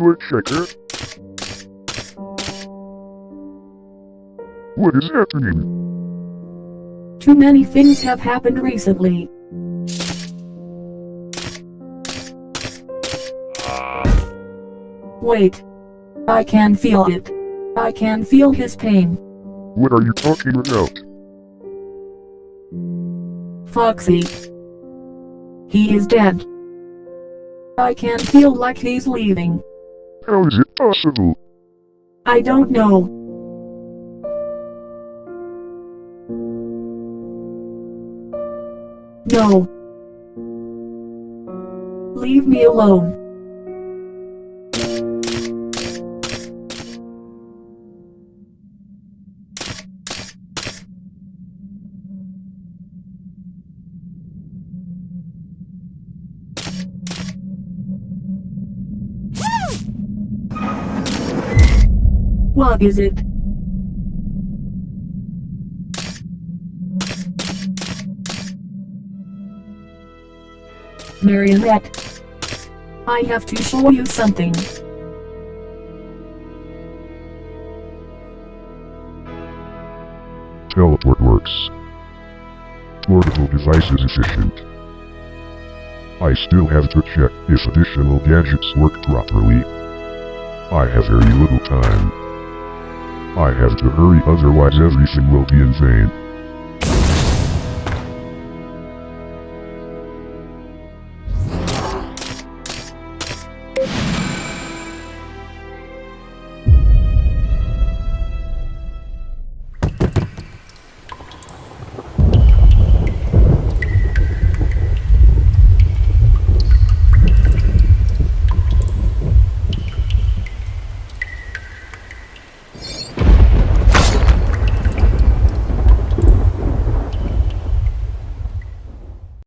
Foot checker. What is happening? Too many things have happened recently. Wait. I can feel it. I can feel his pain. What are you talking about? Foxy. He is dead. I can feel like he's leaving. How is it possible? I don't know. No. Leave me alone. What is it? Marionette. I have to show you something. Teleport works. Portable device is efficient. I still have to check if additional gadgets work properly. I have very little time. I have to hurry otherwise everything will be in vain.